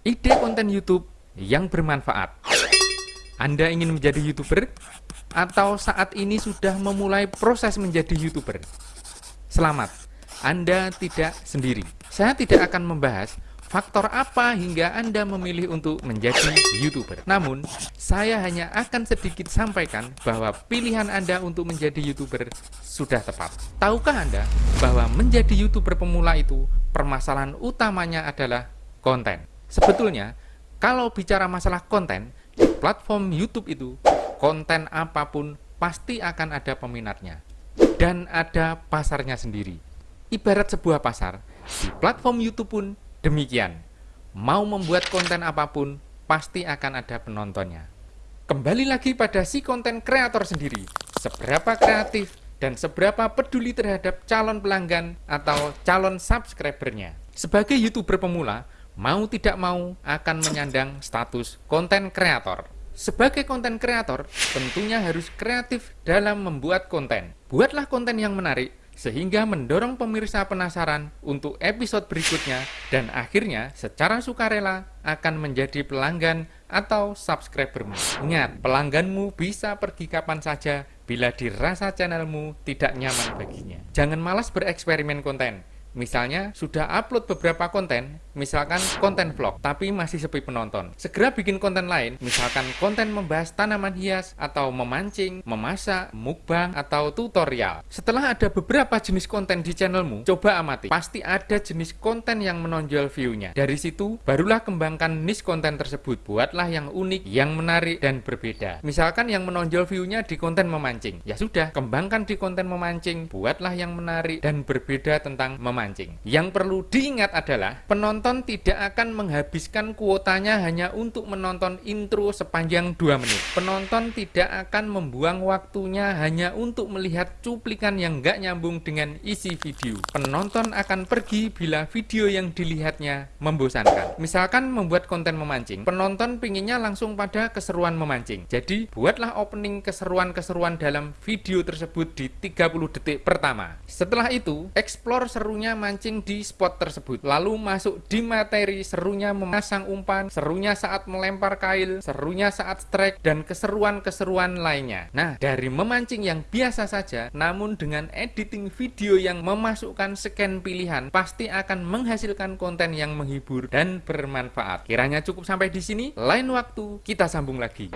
ide konten YouTube yang bermanfaat. Anda ingin menjadi YouTuber atau saat ini sudah memulai proses menjadi YouTuber? Selamat, Anda tidak sendiri. Saya tidak akan membahas faktor apa hingga Anda memilih untuk menjadi YouTuber. Namun, saya hanya akan sedikit sampaikan bahwa pilihan Anda untuk menjadi YouTuber sudah tepat. Tahukah Anda bahwa menjadi YouTuber pemula itu permasalahan utamanya adalah konten? Sebetulnya, kalau bicara masalah konten, di platform YouTube itu, konten apa pun pasti akan ada peminatnya. Dan ada pasarnya sendiri. Ibarat sebuah pasar, di platform YouTube pun demikian. Mau membuat konten apa pun, pasti akan ada penontonnya. Kembali lagi pada si konten kreator sendiri, seberapa kreatif dan seberapa peduli terhadap calon pelanggan atau calon subscribernya. Sebagai YouTuber pemula, mau tidak mau akan menyandang status konten kreator. Sebagai konten kreator, tentunya harus kreatif dalam membuat konten. Buatlah konten yang menarik, sehingga mendorong pemirsa penasaran untuk episode berikutnya dan akhirnya secara sukarela akan menjadi pelanggan atau subscribermu. Ingat, pelangganmu bisa pergi kapan saja bila dirasa channelmu tidak nyaman baginya. Jangan malas bereksperimen konten. Misalnya sudah upload beberapa konten, misalkan konten vlog, tapi masih sepi penonton. Segera bikin konten lain, misalkan konten membahas tanaman hias, atau memancing, memasak, mukbang, atau tutorial. Setelah ada beberapa jenis konten di channelmu, coba amati. Pasti ada jenis konten yang menonjol view-nya. Dari situ, barulah kembangkan niche konten tersebut. Buatlah yang unik, yang menarik, dan berbeda. Misalkan yang menonjol view-nya di konten memancing. Ya sudah, kembangkan di konten memancing. Buatlah yang menarik dan berbeda tentang memancing. Yang perlu diingat adalah penonton tidak akan menghabiskan kuotanya hanya untuk menonton intro sepanjang 2 menit. Penonton tidak akan membuang waktunya hanya untuk melihat cuplikan yang nggak nyambung dengan isi video. Penonton akan pergi bila video yang dilihatnya membosankan. Misalkan membuat konten memancing, penonton pinginnya langsung pada keseruan memancing. Jadi buatlah opening keseruan-keseruan dalam video tersebut di 30 detik pertama. Setelah itu, explore serunya mancing di spot tersebut. Lalu masuk di materi serunya memasang umpan, serunya saat melempar kail, serunya saat strike, dan keseruan-keseruan lainnya. Nah, dari memancing yang biasa saja, namun dengan editing video yang memasukkan scan pilihan, pasti akan menghasilkan konten yang menghibur dan bermanfaat. Kiranya cukup sampai di sini, lain waktu kita sambung lagi.